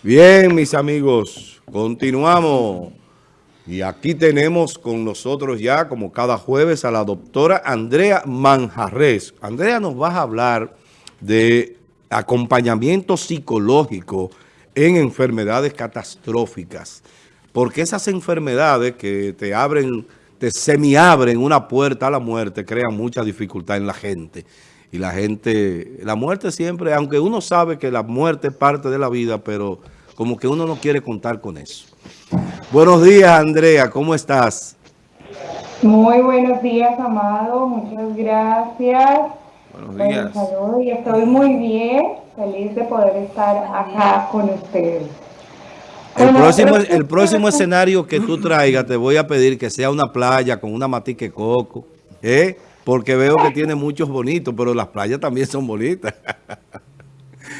Bien, mis amigos, continuamos. Y aquí tenemos con nosotros ya, como cada jueves, a la doctora Andrea Manjarres. Andrea nos va a hablar de acompañamiento psicológico en enfermedades catastróficas. Porque esas enfermedades que te abren, te semiabren una puerta a la muerte, crean mucha dificultad en la gente y la gente, la muerte siempre, aunque uno sabe que la muerte es parte de la vida, pero como que uno no quiere contar con eso. Buenos días, Andrea, ¿cómo estás? Muy buenos días, Amado, muchas gracias. Buenos días. Saludos y estoy muy bien, feliz de poder estar acá con ustedes. El próximo, el próximo escenario que tú traigas, te voy a pedir que sea una playa con una matique coco, ¿eh? Porque veo que tiene muchos bonitos, pero las playas también son bonitas.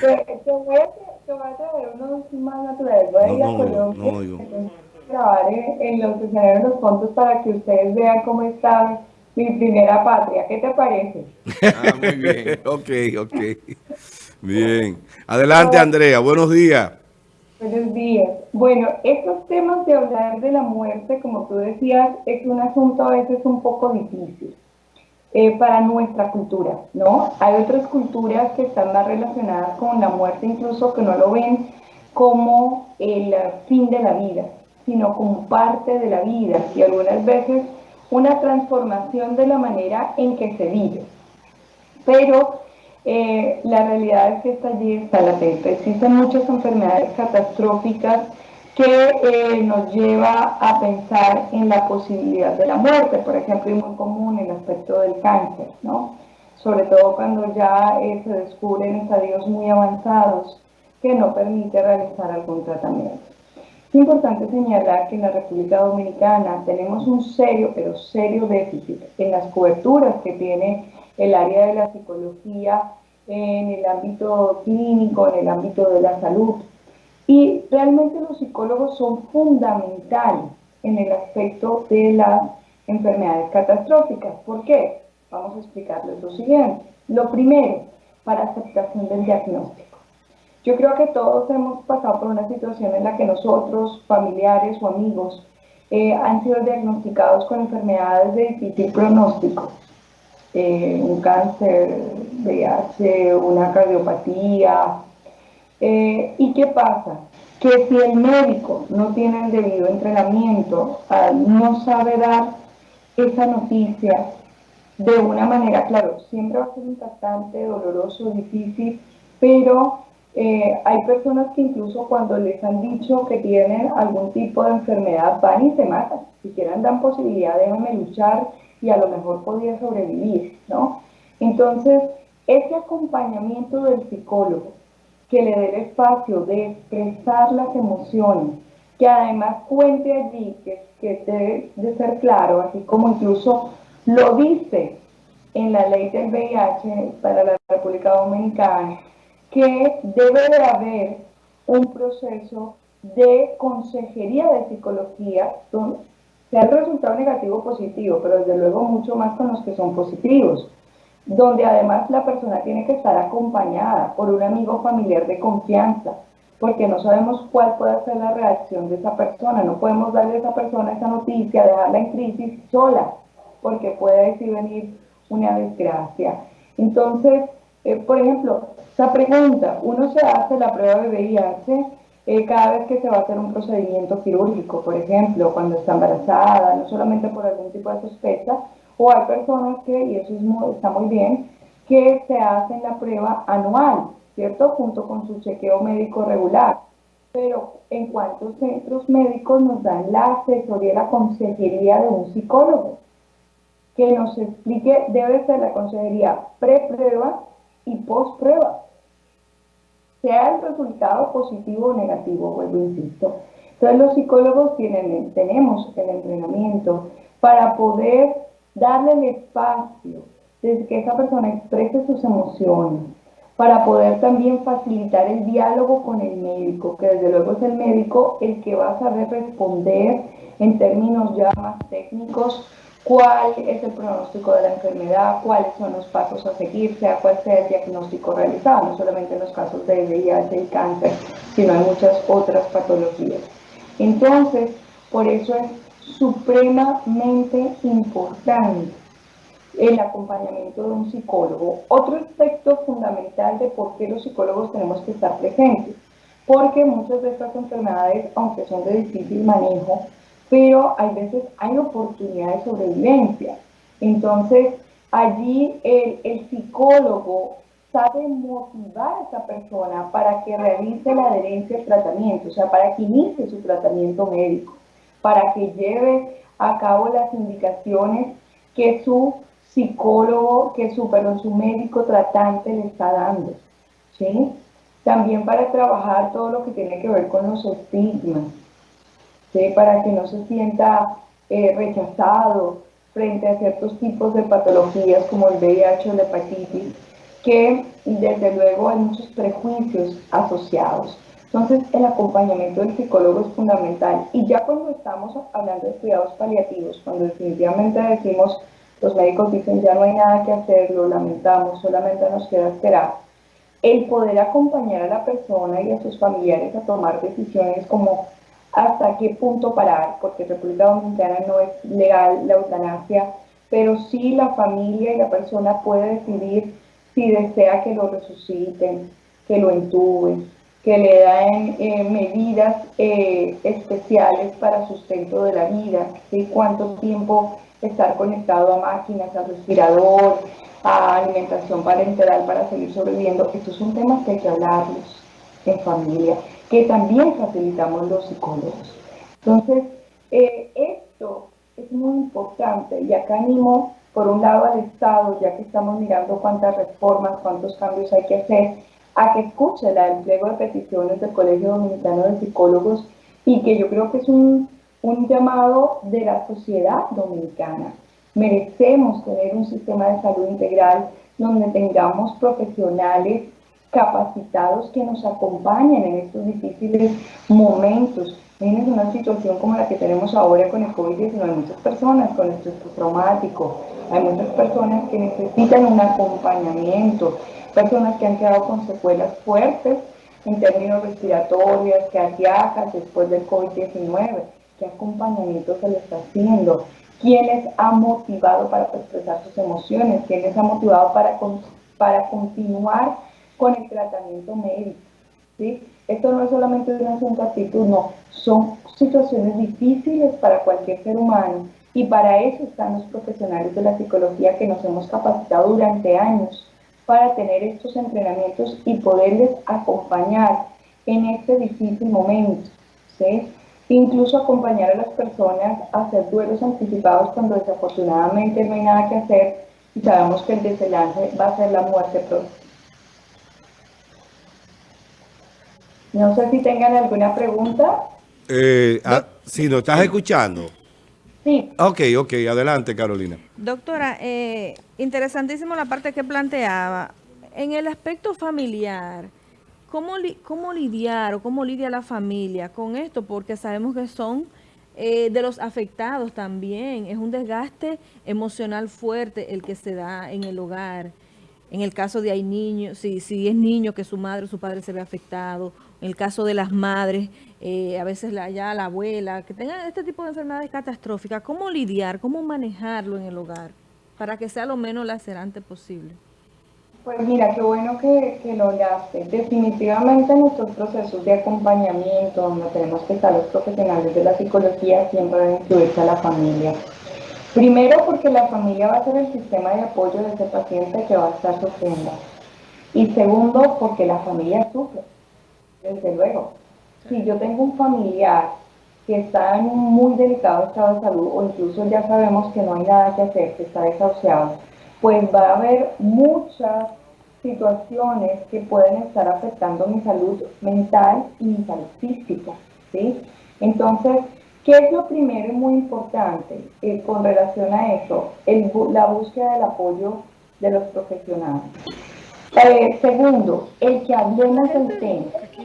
Te, voy a, te voy a traer unos más naturales. Voy a ir a Colombia, grabar en, los escenarios los fondos para que ustedes vean cómo está mi primera patria. ¿Qué te parece? Ah, muy bien. ok, ok. Bien. Adelante, Andrea. Buenos días. Buenos días. Bueno, estos temas de hablar de la muerte, como tú decías, es un asunto a veces un poco difícil. Eh, para nuestra cultura, ¿no? Hay otras culturas que están más relacionadas con la muerte, incluso que no lo ven como el fin de la vida, sino como parte de la vida y algunas veces una transformación de la manera en que se vive. Pero eh, la realidad es que está allí, está latente. Existen muchas enfermedades catastróficas que eh, nos lleva a pensar en la posibilidad de la muerte, por ejemplo, y muy común el aspecto del cáncer, ¿no? Sobre todo cuando ya eh, se descubren estadios muy avanzados que no permite realizar algún tratamiento. Es importante señalar que en la República Dominicana tenemos un serio, pero serio déficit en las coberturas que tiene el área de la psicología en el ámbito clínico, en el ámbito de la salud, y realmente los psicólogos son fundamentales en el aspecto de las enfermedades catastróficas. ¿Por qué? Vamos a explicarles lo siguiente. Lo primero, para aceptación del diagnóstico. Yo creo que todos hemos pasado por una situación en la que nosotros, familiares o amigos, eh, han sido diagnosticados con enfermedades de difícil pronóstico. Eh, un cáncer, VIH, una cardiopatía, eh, ¿Y qué pasa? Que si el médico no tiene el debido entrenamiento, no sabe dar esa noticia de una manera, claro, siempre va a ser impactante, doloroso, difícil, pero eh, hay personas que incluso cuando les han dicho que tienen algún tipo de enfermedad van y se matan. Si quieren dan posibilidad, déjenme luchar y a lo mejor podría sobrevivir, ¿no? Entonces, ese acompañamiento del psicólogo, que le dé el espacio de expresar las emociones, que además cuente allí, que, que debe de ser claro, así como incluso lo dice en la ley del VIH para la República Dominicana, que debe de haber un proceso de consejería de psicología, sea el resultado negativo o positivo, pero desde luego mucho más con los que son positivos donde además la persona tiene que estar acompañada por un amigo familiar de confianza, porque no sabemos cuál puede ser la reacción de esa persona. No podemos darle a esa persona esa noticia, dejarla en crisis sola, porque puede decir venir una desgracia. Entonces, eh, por ejemplo, esa pregunta, uno se hace la prueba de VIH eh, cada vez que se va a hacer un procedimiento quirúrgico, por ejemplo, cuando está embarazada, no solamente por algún tipo de sospecha, o hay personas que, y eso está muy bien, que se hacen la prueba anual, ¿cierto? Junto con su chequeo médico regular. Pero en cuántos centros médicos nos dan la asesoría, la consejería de un psicólogo que nos explique, debe ser la consejería pre-prueba y post-prueba. Sea el resultado positivo o negativo, vuelvo insisto. Entonces los psicólogos tienen, tenemos el entrenamiento para poder darle el espacio desde que esa persona exprese sus emociones, para poder también facilitar el diálogo con el médico, que desde luego es el médico el que va a saber responder en términos ya más técnicos cuál es el pronóstico de la enfermedad, cuáles son los pasos a seguir, sea cual sea el diagnóstico realizado, no solamente en los casos de VIH y cáncer, sino en muchas otras patologías. Entonces, por eso es supremamente importante el acompañamiento de un psicólogo. Otro aspecto fundamental de por qué los psicólogos tenemos que estar presentes, porque muchas de estas enfermedades, aunque son de difícil manejo, pero hay veces hay oportunidad de sobrevivencia. Entonces, allí el, el psicólogo sabe motivar a esa persona para que realice la adherencia al tratamiento, o sea, para que inicie su tratamiento médico, para que lleve a cabo las indicaciones que su psicólogo, que su, su médico tratante le está dando. ¿sí? También para trabajar todo lo que tiene que ver con los estigmas para que no se sienta eh, rechazado frente a ciertos tipos de patologías como el VIH o la hepatitis, que desde luego hay muchos prejuicios asociados. Entonces, el acompañamiento del psicólogo es fundamental. Y ya cuando estamos hablando de cuidados paliativos, cuando definitivamente decimos, los médicos dicen ya no hay nada que hacer, lo lamentamos, solamente nos queda esperar, el poder acompañar a la persona y a sus familiares a tomar decisiones como hasta qué punto parar, porque en República Dominicana no es legal la eutanasia, pero sí la familia y la persona puede decidir si desea que lo resuciten, que lo entuben, que le eh, medidas eh, especiales para sustento de la vida, ¿sí? cuánto tiempo estar conectado a máquinas, a respirador, a alimentación parenteral para seguir sobreviviendo. Estos son temas que hay que hablarlos en familia que también facilitamos los psicólogos. Entonces, eh, esto es muy importante y acá animo por un lado al Estado, ya que estamos mirando cuántas reformas, cuántos cambios hay que hacer, a que escuche el pliego de peticiones del Colegio Dominicano de Psicólogos y que yo creo que es un, un llamado de la sociedad dominicana. Merecemos tener un sistema de salud integral donde tengamos profesionales capacitados que nos acompañen en estos difíciles momentos. Miren una situación como la que tenemos ahora con el COVID-19, hay muchas personas con estrés traumático, hay muchas personas que necesitan un acompañamiento, personas que han quedado con secuelas fuertes en términos respiratorios, cardíacas después del COVID-19. ¿Qué acompañamiento se les está haciendo? ¿Quién les ha motivado para expresar sus emociones? ¿Quién les ha motivado para, para continuar con el tratamiento médico. ¿sí? Esto no es solamente una asunto actitud, no, son situaciones difíciles para cualquier ser humano y para eso están los profesionales de la psicología que nos hemos capacitado durante años para tener estos entrenamientos y poderles acompañar en este difícil momento. ¿sí? Incluso acompañar a las personas a hacer duelos anticipados cuando desafortunadamente no hay nada que hacer y sabemos que el desenlace va a ser la muerte próxima. No sé si tengan alguna pregunta. Eh, ah, si nos estás escuchando. Sí. Ok, ok, adelante Carolina. Doctora, eh, interesantísimo la parte que planteaba. En el aspecto familiar, ¿cómo, ¿cómo lidiar o cómo lidia la familia con esto? Porque sabemos que son eh, de los afectados también. Es un desgaste emocional fuerte el que se da en el hogar. En el caso de hay niños, si, si es niño que su madre o su padre se ve afectado el caso de las madres, eh, a veces la, ya la abuela, que tengan este tipo de enfermedades catastróficas, ¿cómo lidiar, cómo manejarlo en el hogar para que sea lo menos lacerante posible? Pues mira, qué bueno que, que lo hablaste. Definitivamente nuestros procesos de acompañamiento, donde tenemos que estar los profesionales de la psicología, siempre deben incluirse a la familia. Primero porque la familia va a ser el sistema de apoyo de ese paciente que va a estar sufriendo. Y segundo, porque la familia sufre desde luego. Si yo tengo un familiar que está en un muy delicado estado de salud o incluso ya sabemos que no hay nada que hacer, que está desahuciado, pues va a haber muchas situaciones que pueden estar afectando mi salud mental y mi salud física, ¿sí? Entonces, ¿qué es lo primero y muy importante eh, con relación a eso? la búsqueda del apoyo de los profesionales. Eh, segundo, el que hablemos del tema.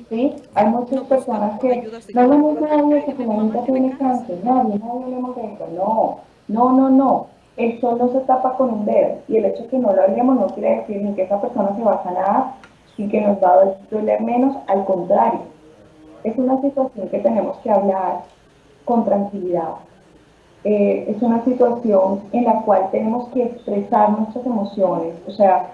¿Sí? Hay muchas personas que no hablamos nadie que tiene cáncer, nadie, nadie de eso. No, No, no, no. El sol no se tapa con un dedo. Y el hecho de que no lo hablemos no quiere decir ni que esa persona se va a sanar, ni que nos va a doler menos. Al contrario, es una situación que tenemos que hablar con tranquilidad. Eh, es una situación en la cual tenemos que expresar nuestras emociones. O sea,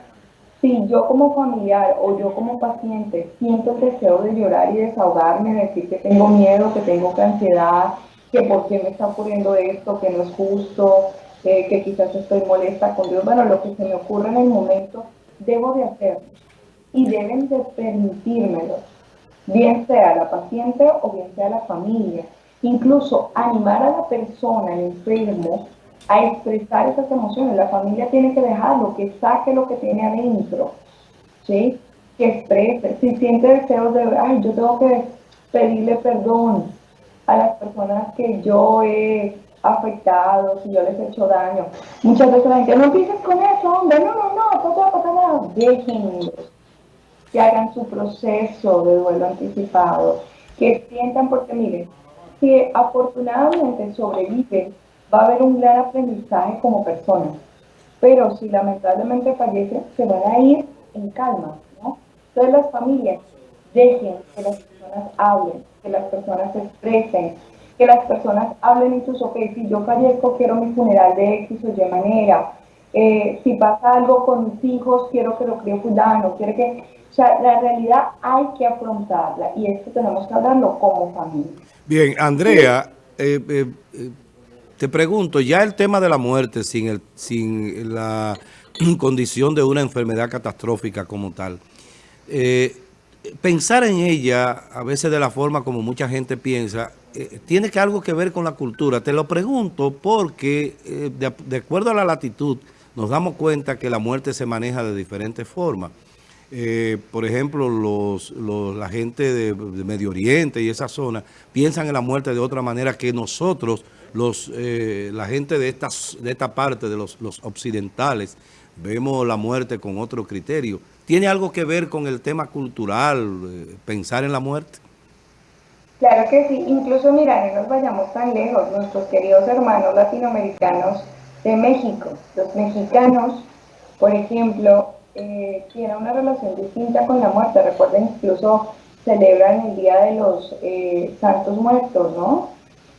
si yo como familiar o yo como paciente siento el deseo de llorar y desahogarme, decir que tengo miedo, que tengo ansiedad, que por qué me está ocurriendo esto, que no es justo, eh, que quizás estoy molesta con Dios, bueno, lo que se me ocurre en el momento, debo de hacerlo y deben de permitírmelo, bien sea la paciente o bien sea la familia. Incluso animar a la persona, el enfermo, a expresar esas emociones. La familia tiene que dejarlo, que saque lo que tiene adentro, ¿sí? Que exprese. Si siente deseos de, ay, yo tengo que pedirle perdón, a las personas que yo he afectado, si yo les he hecho daño. Muchas veces la gente, no empieces con eso, hombre, no, no, no, no va a pasar nada. Déjenlos que hagan su proceso de duelo anticipado, que sientan, porque miren, si afortunadamente sobreviven, va a haber un gran aprendizaje como personas. Pero si lamentablemente fallecen, se van a ir en calma, ¿no? Entonces las familias dejen que las personas hablen, que las personas se expresen, que las personas hablen incluso que si yo fallezco quiero mi funeral de X o Y manera, eh, si pasa algo con mis hijos quiero que lo críe fulano, quiere que, o sea, la realidad hay que afrontarla y esto tenemos que hablarlo como familia. Bien, Andrea, eh, eh, te pregunto, ya el tema de la muerte sin, el, sin la condición de una enfermedad catastrófica como tal, eh, pensar en ella, a veces de la forma como mucha gente piensa, eh, tiene que algo que ver con la cultura. Te lo pregunto porque, eh, de, acuerdo a la latitud, nos damos cuenta que la muerte se maneja de diferentes formas. Por ejemplo, los, la gente de, Medio Oriente y esa zona piensan en la muerte de otra manera que nosotros, los, la gente de, estas, de esta parte, de los, los occidentales, vemos la muerte con otro criterio. ¿Tiene algo que ver con el tema cultural, eh, pensar en la muerte? Claro que sí, incluso mira, no nos vayamos tan lejos, nuestros queridos hermanos latinoamericanos de México, los mexicanos, por ejemplo, eh, tienen una relación distinta con la muerte, recuerden, incluso celebran el Día de los eh, Santos Muertos, ¿no?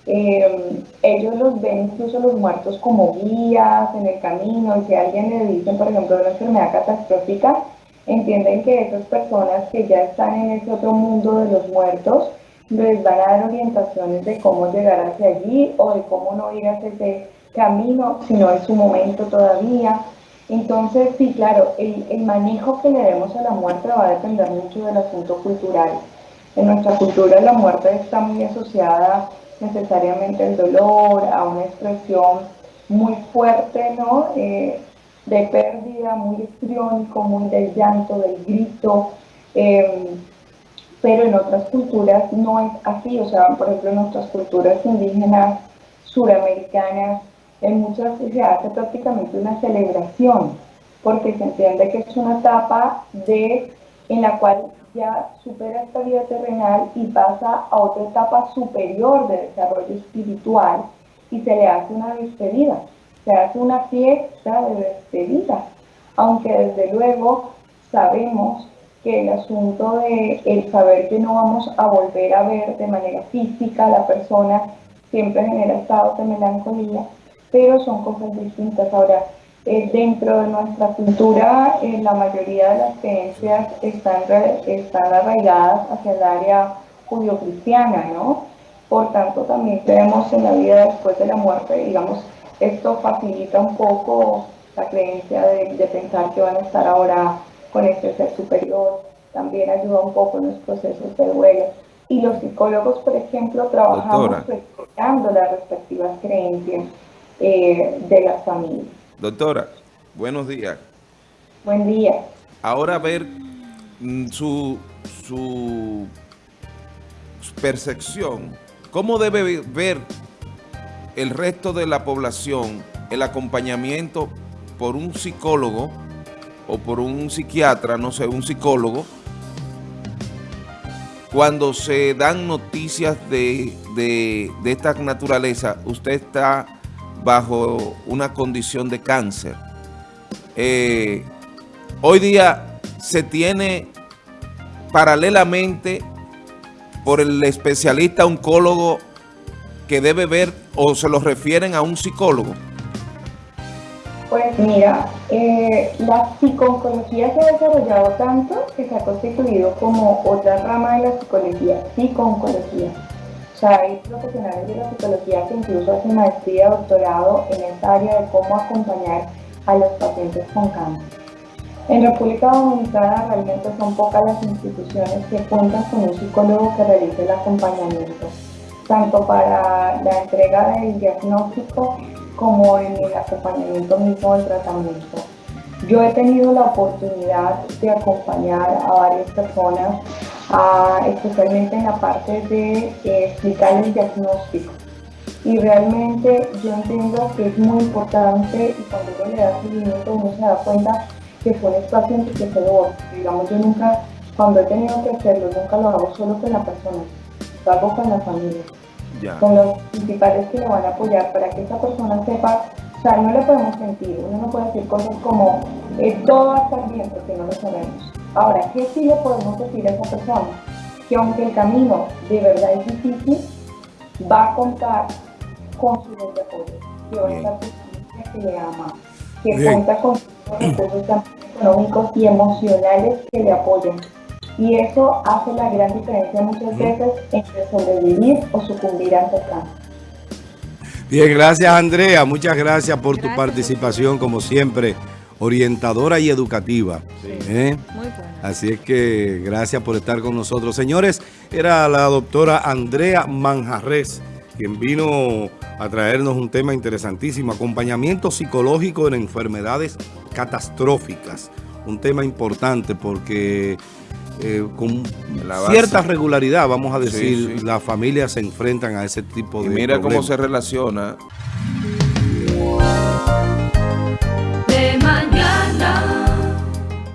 Ellos los ven incluso los muertos como guías en el camino, y si alguien le dicen, por ejemplo, una enfermedad catastrófica, entienden que esas personas que ya están en ese otro mundo de los muertos les van a dar orientaciones de cómo llegar hacia allí o de cómo no ir hacia ese camino si no es su momento todavía. Entonces, sí, claro, el, el manejo que le demos a la muerte va a depender mucho del asunto cultural. En nuestra cultura la muerte está muy asociada necesariamente al dolor, a una expresión muy fuerte, ¿no? Eh, de pérdida, muy histriónico, muy del llanto, del grito, em, pero en otras culturas no es así, o sea, por ejemplo, en nuestras culturas indígenas suramericanas, en muchas se hace prácticamente una celebración, porque se entiende que es una etapa de, en la cual ya supera esta vida terrenal y pasa a otra etapa superior de desarrollo espiritual y se le hace una despedida se hace una fiesta de despedida, aunque desde luego sabemos que el asunto de el saber que no vamos a volver a ver de manera física a la persona siempre genera estados de melancolía, pero son cosas distintas. Ahora, eh, dentro de nuestra cultura, eh, la mayoría de las creencias están, están arraigadas hacia el área judío-cristiana, ¿no? Por tanto, también creemos en la vida después de la muerte, digamos, esto facilita un poco la creencia de, pensar que van a estar ahora con este ser superior, también ayuda un poco en los procesos de duelo. Y los psicólogos, por ejemplo, trabajamos respetando las respectivas creencias eh, de las familias. Doctora, buenos días. Buen día. Ahora ver mm, su, su percepción, ¿cómo debe ver el resto de la población el acompañamiento por un psicólogo o por un psiquiatra, no sé, un psicólogo, cuando se dan noticias de, esta naturaleza, usted está bajo una condición de cáncer. Eh, hoy día se tiene paralelamente por el especialista oncólogo que debe ver o se lo refieren a un psicólogo. Pues mira, eh, la psiconcología se ha desarrollado tanto que se ha constituido como otra rama de la psicología, psiconcología. O sea, hay profesionales de la psicología que incluso hacen maestría, doctorado en esta área de cómo acompañar a los pacientes con cáncer. En República Dominicana realmente son pocas las instituciones que cuentan con un psicólogo que realice el acompañamiento, tanto para la entrega del diagnóstico como en el acompañamiento mismo del tratamiento. Yo he tenido la oportunidad de acompañar a varias personas, especialmente en la parte de eh, explicar el diagnóstico. Y realmente yo entiendo que es muy importante y cuando uno le da seguimiento uno se da cuenta que son pacientes que se lo Digamos, yo nunca, cuando he tenido que hacerlo, nunca lo hago solo con la persona, lo hago con la familia con los principales que le van a apoyar para que esa persona sepa, o sea, no le podemos sentir, uno no puede decir cosas como eh, todo va a estar bien porque no lo sabemos. Ahora, ¿qué sí le podemos decir a esa persona? Que aunque el camino de verdad es difícil, va a contar con su red de apoyo, que va a estar que le ama, que cuenta con recursos económicos y emocionales que le apoyen. Y eso hace la gran diferencia muchas veces entre sobrevivir o sucumbir ante el cáncer. Bien, gracias Andrea, muchas gracias por tu participación como siempre, orientadora y educativa. ¿eh? Muy Así es que gracias por estar con nosotros. Señores, era la doctora Andrea Manjarres, quien vino a traernos un tema interesantísimo, acompañamiento psicológico en enfermedades catastróficas. Un tema importante porque eh, con cierta regularidad, vamos a decir, las familias se enfrentan a ese tipo de mira cómo se relaciona love.